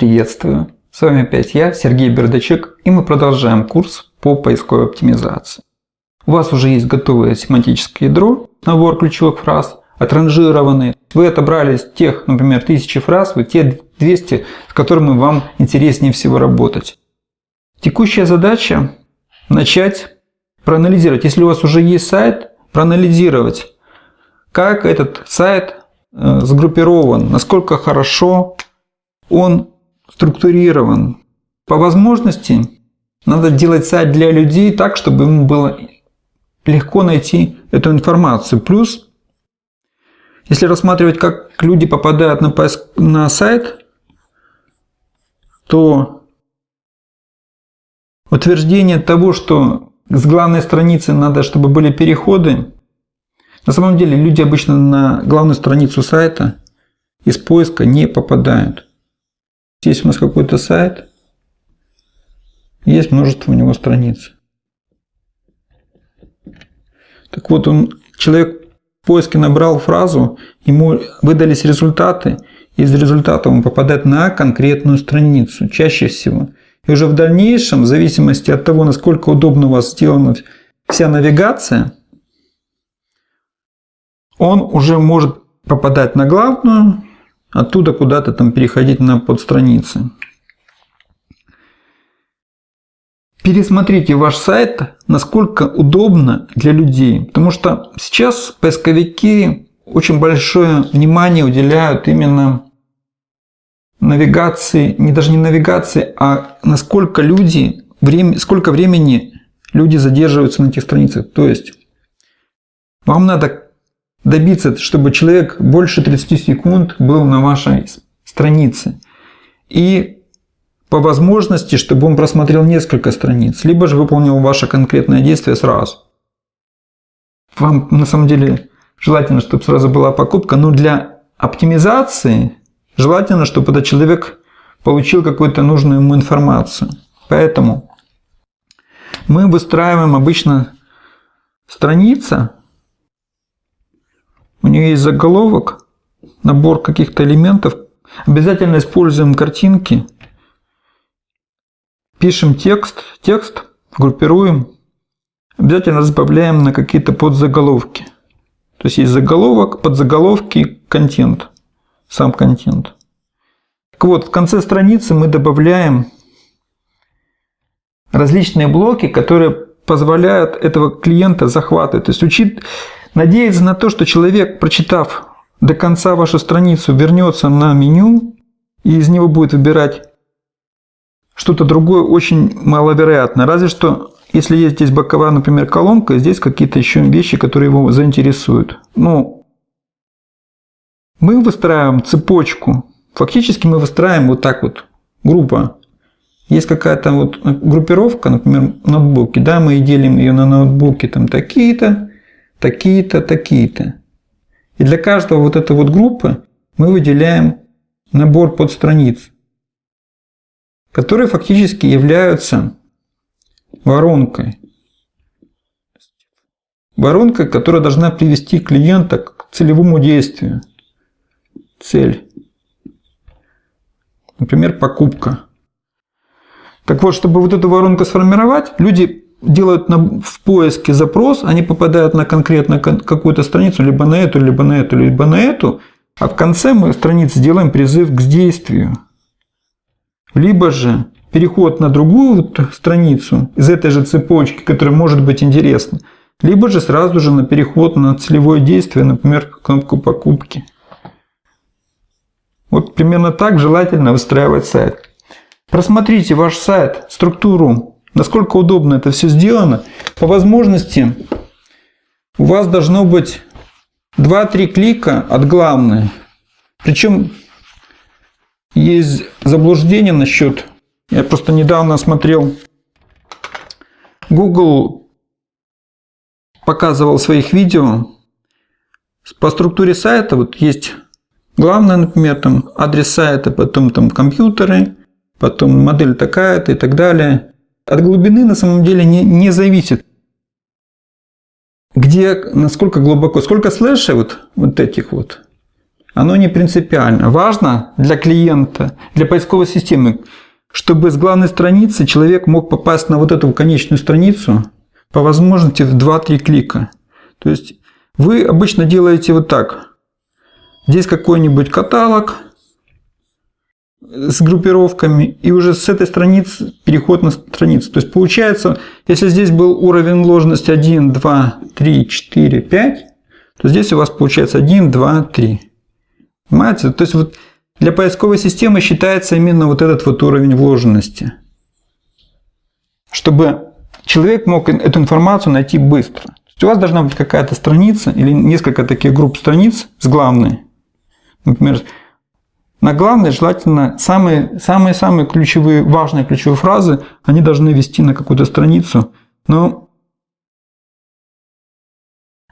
Приветствую! С вами опять я, Сергей Бердачек, и мы продолжаем курс по поисковой оптимизации. У вас уже есть готовое семантическое ядро, набор ключевых фраз, отранжированные. Вы отобрали тех, например, 1000 фраз, вы те 200, с которыми вам интереснее всего работать. Текущая задача – начать проанализировать. Если у вас уже есть сайт, проанализировать, как этот сайт э, сгруппирован, насколько хорошо он структурирован. По возможности надо делать сайт для людей так, чтобы ему было легко найти эту информацию. Плюс, если рассматривать, как люди попадают на, поиск, на сайт, то утверждение того, что с главной страницы надо, чтобы были переходы, на самом деле люди обычно на главную страницу сайта из поиска не попадают. Здесь у нас какой-то сайт, есть множество у него страниц. Так вот, он, человек в поиске набрал фразу, ему выдались результаты, из результата он попадает на конкретную страницу, чаще всего. И уже в дальнейшем, в зависимости от того, насколько удобно у вас сделана вся навигация, он уже может попадать на главную, оттуда куда-то там переходить на подстраницы. Пересмотрите ваш сайт, насколько удобно для людей. Потому что сейчас поисковики очень большое внимание уделяют именно навигации, не даже не навигации, а насколько люди, время, сколько времени люди задерживаются на этих страницах. То есть вам надо добиться, чтобы человек больше 30 секунд был на вашей странице. И по возможности, чтобы он просмотрел несколько страниц, либо же выполнил ваше конкретное действие сразу. Вам на самом деле желательно, чтобы сразу была покупка, но для оптимизации желательно, чтобы этот человек получил какую-то нужную ему информацию. Поэтому мы выстраиваем обычно страница, у нее есть заголовок, набор каких-то элементов. Обязательно используем картинки. Пишем текст, текст группируем. Обязательно разбавляем на какие-то подзаголовки. То есть есть заголовок, подзаголовки, контент, сам контент. Так вот, в конце страницы мы добавляем различные блоки, которые позволяют этого клиента захватывать. То есть учит, Надеяться на то, что человек, прочитав до конца вашу страницу, вернется на меню и из него будет выбирать что-то другое, очень маловероятно. Разве что, если есть здесь боковая, например, колонка, здесь какие-то еще вещи, которые его заинтересуют. Ну, мы выстраиваем цепочку. Фактически мы выстраиваем вот так вот группа. Есть какая-то вот группировка, например, ноутбуки, да, мы делим ее на ноутбуки там такие-то, такие-то, такие-то. И для каждого вот этой вот группы мы выделяем набор подстраниц, которые фактически являются воронкой. Воронкой, которая должна привести клиента к целевому действию. Цель. Например, покупка. Так вот, чтобы вот эту воронку сформировать, люди делают на, в поиске запрос, они попадают на конкретно какую-то страницу, либо на эту, либо на эту, либо на эту, а в конце мы страницы сделаем призыв к действию. Либо же переход на другую страницу из этой же цепочки, которая может быть интересна, либо же сразу же на переход на целевое действие, например, кнопку покупки. Вот примерно так желательно выстраивать сайт. Просмотрите ваш сайт, структуру Насколько удобно это все сделано. По возможности у вас должно быть 2-3 клика от главной. Причем есть заблуждение насчет... Я просто недавно смотрел... Google показывал своих видео по структуре сайта. Вот есть главное, например, там адрес сайта, потом там компьютеры, потом модель такая-то и так далее от глубины на самом деле не, не зависит. Где, насколько глубоко, сколько слэшей вот, вот этих вот. оно не принципиально. Важно для клиента, для поисковой системы, чтобы с главной страницы человек мог попасть на вот эту конечную страницу по возможности в 2-3 клика. То есть вы обычно делаете вот так. Здесь какой-нибудь каталог с группировками, и уже с этой страницы переход на страницу. То есть получается, если здесь был уровень вложенности 1, 2, 3, 4, 5, то здесь у вас получается 1, 2, 3. Понимаете? То есть вот для поисковой системы считается именно вот этот вот уровень вложенности. Чтобы человек мог эту информацию найти быстро. То есть у вас должна быть какая-то страница или несколько таких групп страниц с главной. Например, на главной желательно самые-самые ключевые, важные ключевые фразы, они должны вести на какую-то страницу, но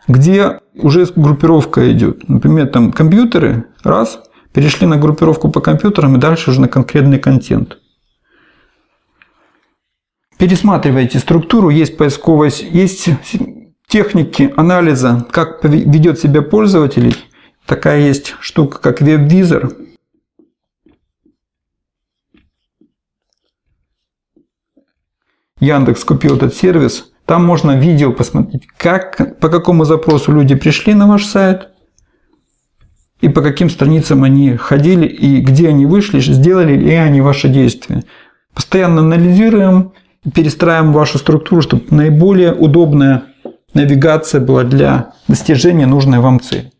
где уже группировка идет. Например, там компьютеры, раз, перешли на группировку по компьютерам и дальше уже на конкретный контент. Пересматривайте структуру, есть поисковая, есть техники анализа, как ведет себя пользователь. Такая есть штука, как веб-визор. Яндекс купил этот сервис. Там можно видео посмотреть, как, по какому запросу люди пришли на ваш сайт, и по каким страницам они ходили, и где они вышли, сделали ли они ваши действия. Постоянно анализируем, перестраиваем вашу структуру, чтобы наиболее удобная навигация была для достижения нужной вам цели.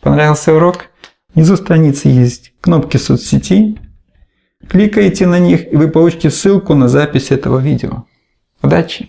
Понравился урок? Внизу страницы есть кнопки соцсетей. Кликайте на них, и вы получите ссылку на запись этого видео. Удачи!